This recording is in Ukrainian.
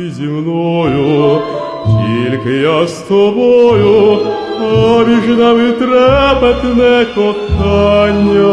зі мною, тільки я з тобою, а між нами трепетне кохання.